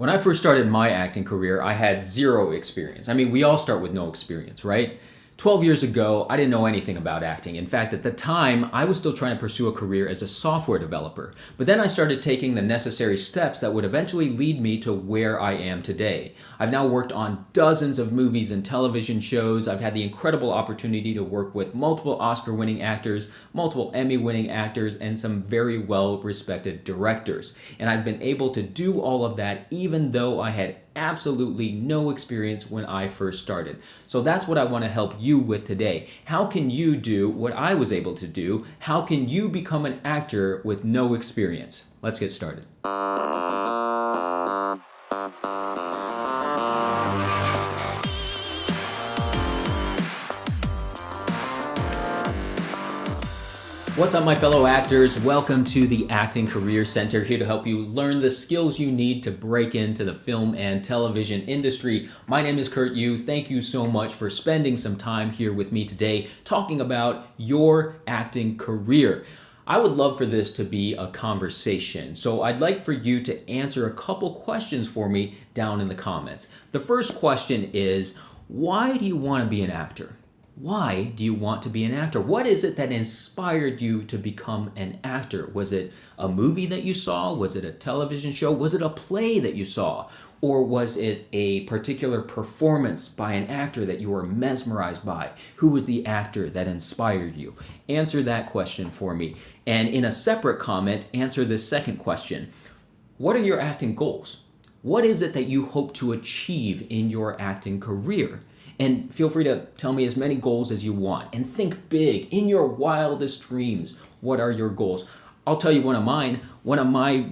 When I first started my acting career, I had zero experience. I mean, we all start with no experience, right? 12 years ago, I didn't know anything about acting. In fact, at the time, I was still trying to pursue a career as a software developer. But then I started taking the necessary steps that would eventually lead me to where I am today. I've now worked on dozens of movies and television shows. I've had the incredible opportunity to work with multiple Oscar winning actors, multiple Emmy winning actors, and some very well respected directors. And I've been able to do all of that even though I had absolutely no experience when I first started. So that's what I want to help you with today. How can you do what I was able to do? How can you become an actor with no experience? Let's get started. What's up, my fellow actors? Welcome to the Acting Career Center, here to help you learn the skills you need to break into the film and television industry. My name is Kurt Yue. Thank you so much for spending some time here with me today talking about your acting career. I would love for this to be a conversation, so I'd like for you to answer a couple questions for me down in the comments. The first question is, why do you want to be an actor? Why do you want to be an actor? What is it that inspired you to become an actor? Was it a movie that you saw? Was it a television show? Was it a play that you saw? Or was it a particular performance by an actor that you were mesmerized by? Who was the actor that inspired you? Answer that question for me. And in a separate comment, answer this second question. What are your acting goals? What is it that you hope to achieve in your acting career? And feel free to tell me as many goals as you want. And think big, in your wildest dreams. What are your goals? I'll tell you one of mine. One of my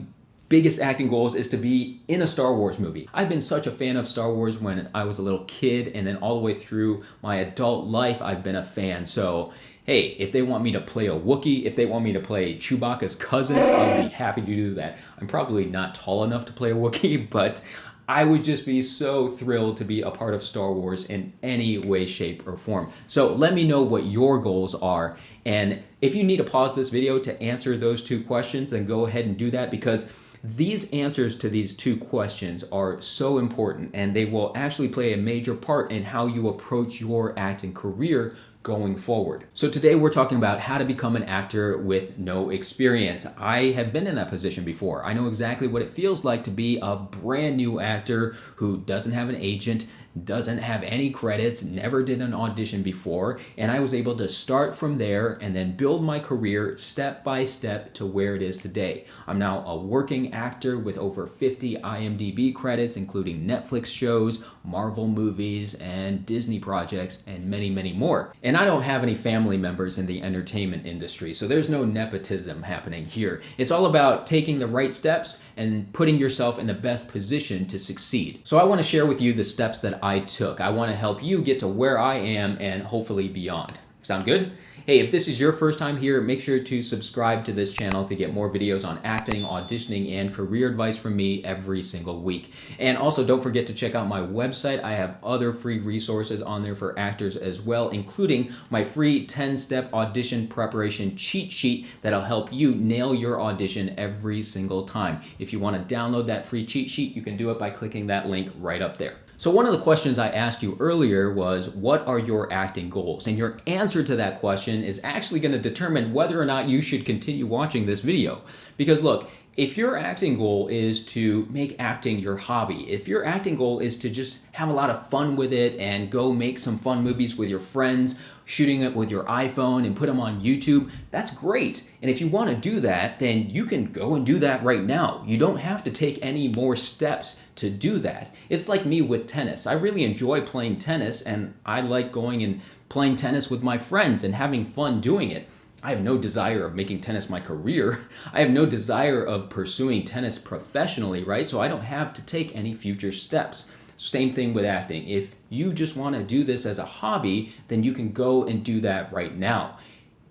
biggest acting goals is to be in a Star Wars movie. I've been such a fan of Star Wars when I was a little kid and then all the way through my adult life I've been a fan. So hey, if they want me to play a Wookiee, if they want me to play Chewbacca's cousin, I'll be happy to do that. I'm probably not tall enough to play a Wookiee, but I would just be so thrilled to be a part of Star Wars in any way, shape, or form. So let me know what your goals are. And if you need to pause this video to answer those two questions, then go ahead and do that because these answers to these two questions are so important and they will actually play a major part in how you approach your acting career going forward. So today we're talking about how to become an actor with no experience. I have been in that position before. I know exactly what it feels like to be a brand new actor who doesn't have an agent, doesn't have any credits, never did an audition before, and I was able to start from there and then build my career step by step to where it is today. I'm now a working actor with over 50 IMDb credits, including Netflix shows, Marvel movies, and Disney projects, and many, many more. And I don't have any family members in the entertainment industry, so there's no nepotism happening here. It's all about taking the right steps and putting yourself in the best position to succeed. So I want to share with you the steps that I took. I want to help you get to where I am and hopefully beyond. Sound good? Hey, if this is your first time here, make sure to subscribe to this channel to get more videos on acting, auditioning, and career advice from me every single week. And also don't forget to check out my website. I have other free resources on there for actors as well, including my free 10-step audition preparation cheat sheet that'll help you nail your audition every single time. If you want to download that free cheat sheet, you can do it by clicking that link right up there. So one of the questions I asked you earlier was, what are your acting goals? And your answer to that question is actually going to determine whether or not you should continue watching this video. Because look, if your acting goal is to make acting your hobby, if your acting goal is to just have a lot of fun with it and go make some fun movies with your friends, shooting it with your iPhone and put them on YouTube, that's great. And if you want to do that, then you can go and do that right now. You don't have to take any more steps to do that. It's like me with tennis. I really enjoy playing tennis and I like going and playing tennis with my friends and having fun doing it. I have no desire of making tennis my career. I have no desire of pursuing tennis professionally, right? So I don't have to take any future steps. Same thing with acting. If you just want to do this as a hobby, then you can go and do that right now.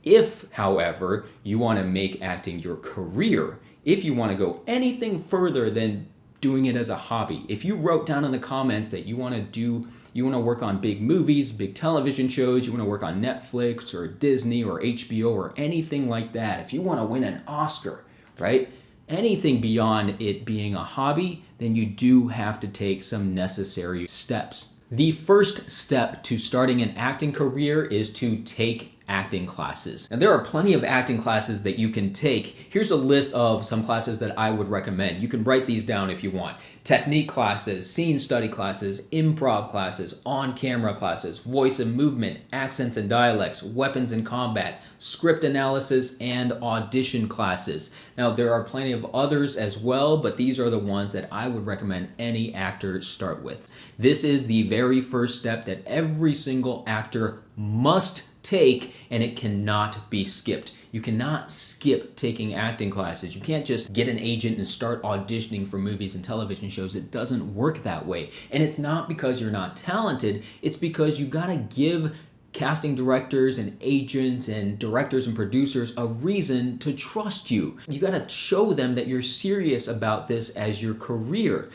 If, however, you want to make acting your career, if you want to go anything further than doing it as a hobby. If you wrote down in the comments that you want to do, you want to work on big movies, big television shows, you want to work on Netflix or Disney or HBO or anything like that, if you want to win an Oscar, right? anything beyond it being a hobby, then you do have to take some necessary steps. The first step to starting an acting career is to take acting classes. And there are plenty of acting classes that you can take. Here's a list of some classes that I would recommend. You can write these down if you want. Technique classes, scene study classes, improv classes, on-camera classes, voice and movement, accents and dialects, weapons and combat, script analysis, and audition classes. Now there are plenty of others as well, but these are the ones that I would recommend any actor start with. This is the very first step that every single actor must take and it cannot be skipped. You cannot skip taking acting classes. You can't just get an agent and start auditioning for movies and television shows. It doesn't work that way. And it's not because you're not talented, it's because you gotta give casting directors and agents and directors and producers a reason to trust you. You got to show them that you're serious about this as your career.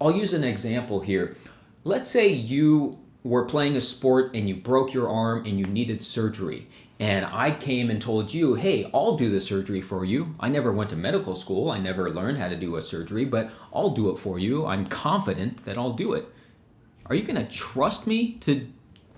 I'll use an example here. Let's say you were playing a sport and you broke your arm and you needed surgery and I came and told you, hey, I'll do the surgery for you. I never went to medical school. I never learned how to do a surgery, but I'll do it for you. I'm confident that I'll do it. Are you going to trust me to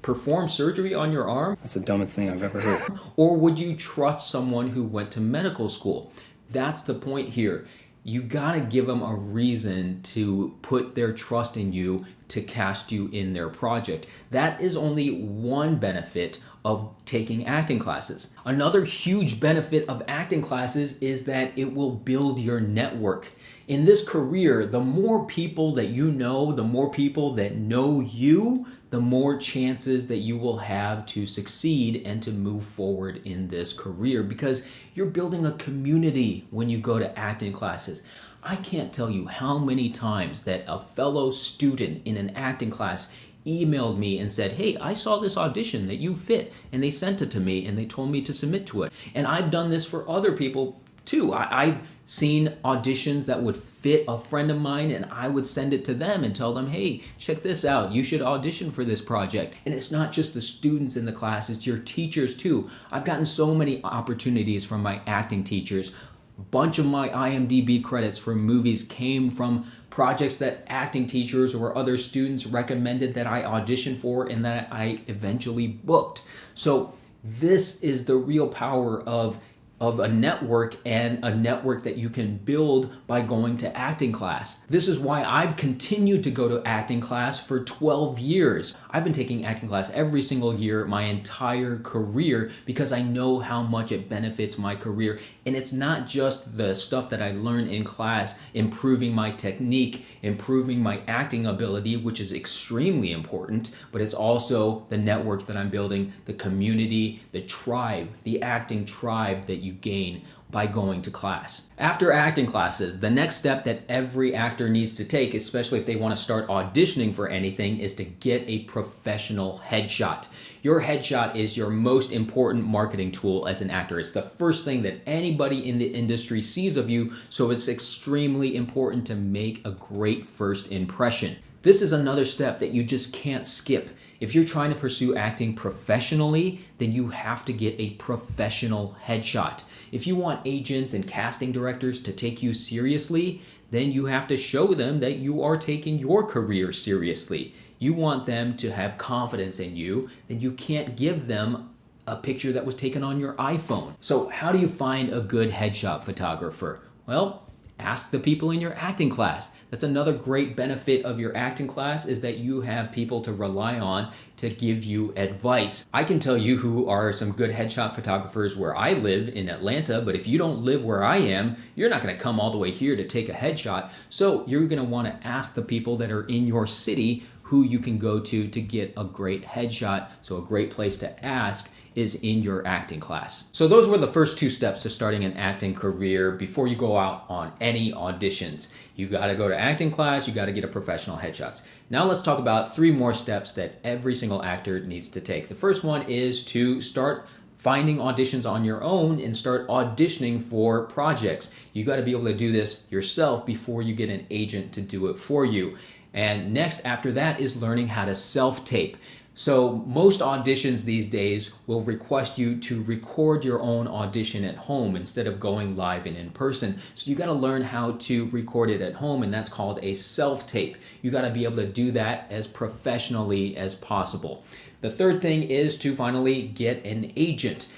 perform surgery on your arm? That's the dumbest thing I've ever heard. or would you trust someone who went to medical school? That's the point here you got to give them a reason to put their trust in you to cast you in their project. That is only one benefit of taking acting classes. Another huge benefit of acting classes is that it will build your network. In this career, the more people that you know, the more people that know you, the more chances that you will have to succeed and to move forward in this career because you're building a community when you go to acting classes. I can't tell you how many times that a fellow student in an acting class emailed me and said, hey, I saw this audition that you fit, and they sent it to me and they told me to submit to it. And I've done this for other people too. I, have seen auditions that would fit a friend of mine and I would send it to them and tell them, hey, check this out. You should audition for this project. And it's not just the students in the class, it's your teachers too. I've gotten so many opportunities from my acting teachers. A bunch of my IMDb credits for movies came from projects that acting teachers or other students recommended that I audition for and that I eventually booked. So this is the real power of of a network and a network that you can build by going to acting class. This is why I've continued to go to acting class for 12 years. I've been taking acting class every single year my entire career because I know how much it benefits my career. And it's not just the stuff that I learn in class, improving my technique, improving my acting ability, which is extremely important, but it's also the network that I'm building, the community, the tribe, the acting tribe that you you gain by going to class. After acting classes, the next step that every actor needs to take, especially if they want to start auditioning for anything, is to get a professional headshot. Your headshot is your most important marketing tool as an actor. It's the first thing that anybody in the industry sees of you, so it's extremely important to make a great first impression. This is another step that you just can't skip. If you're trying to pursue acting professionally, then you have to get a professional headshot. If you want agents and casting directors to take you seriously, then you have to show them that you are taking your career seriously. You want them to have confidence in you, then you can't give them a picture that was taken on your iPhone. So how do you find a good headshot photographer? Well, ask the people in your acting class. That's another great benefit of your acting class is that you have people to rely on to give you advice. I can tell you who are some good headshot photographers where I live in Atlanta, but if you don't live where I am, you're not gonna come all the way here to take a headshot. So you're gonna wanna ask the people that are in your city who you can go to to get a great headshot. So a great place to ask is in your acting class. So those were the first two steps to starting an acting career before you go out on any auditions. You gotta go to acting class, you gotta get a professional headshots. Now let's talk about three more steps that every single actor needs to take. The first one is to start finding auditions on your own and start auditioning for projects. You got to be able to do this yourself before you get an agent to do it for you. And next after that is learning how to self-tape. So most auditions these days will request you to record your own audition at home instead of going live and in person. So you got to learn how to record it at home and that's called a self-tape. You got to be able to do that as professionally as possible. The third thing is to finally get an agent.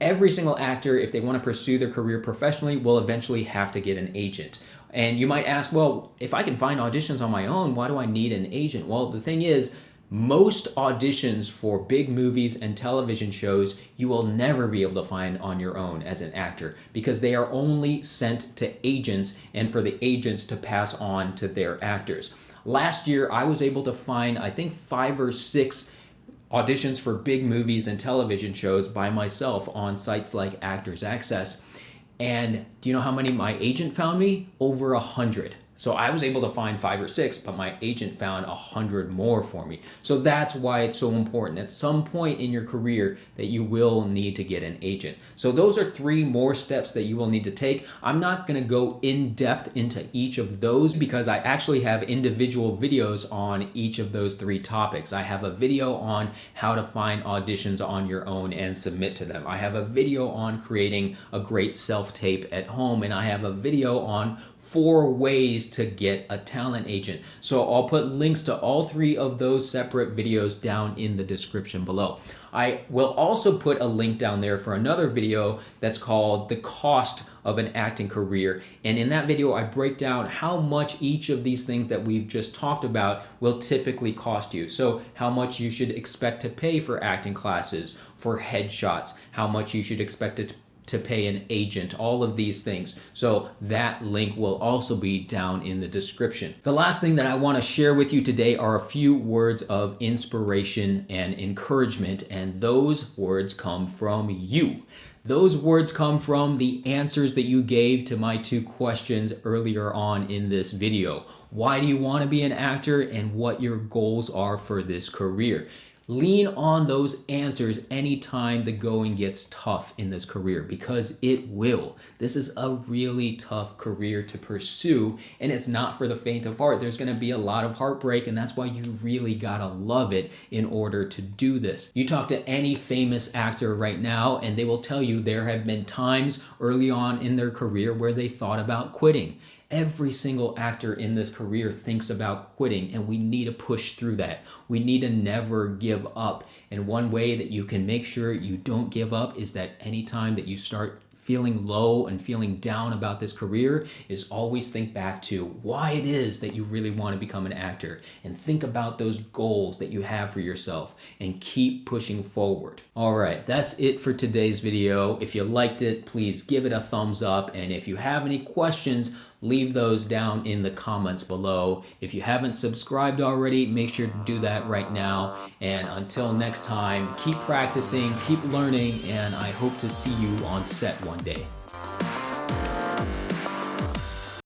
Every single actor, if they want to pursue their career professionally, will eventually have to get an agent. And you might ask, well, if I can find auditions on my own, why do I need an agent? Well, the thing is, most auditions for big movies and television shows you will never be able to find on your own as an actor because they are only sent to agents and for the agents to pass on to their actors. Last year, I was able to find, I think, five or six auditions for big movies and television shows by myself on sites like Actors Access. And do you know how many my agent found me? Over a hundred. So I was able to find five or six, but my agent found a hundred more for me. So that's why it's so important. At some point in your career that you will need to get an agent. So those are three more steps that you will need to take. I'm not going to go in depth into each of those because I actually have individual videos on each of those three topics. I have a video on how to find auditions on your own and submit to them. I have a video on creating a great self-tape at home and I have a video on four ways ways to get a talent agent. So I'll put links to all three of those separate videos down in the description below. I will also put a link down there for another video that's called the cost of an acting career. And in that video, I break down how much each of these things that we've just talked about will typically cost you. So how much you should expect to pay for acting classes, for headshots, how much you should expect it to to pay an agent, all of these things. So that link will also be down in the description. The last thing that I want to share with you today are a few words of inspiration and encouragement, and those words come from you. Those words come from the answers that you gave to my two questions earlier on in this video. Why do you want to be an actor and what your goals are for this career? Lean on those answers anytime the going gets tough in this career because it will. This is a really tough career to pursue and it's not for the faint of heart. There's going to be a lot of heartbreak and that's why you really got to love it in order to do this. You talk to any famous actor right now and they will tell you there have been times early on in their career where they thought about quitting. Every single actor in this career thinks about quitting, and we need to push through that. We need to never give up. And one way that you can make sure you don't give up is that anytime that you start feeling low and feeling down about this career is always think back to why it is that you really want to become an actor and think about those goals that you have for yourself and keep pushing forward. All right, that's it for today's video. If you liked it, please give it a thumbs up. And if you have any questions, leave those down in the comments below. If you haven't subscribed already, make sure to do that right now. And until next time, keep practicing, keep learning, and I hope to see you on set one day.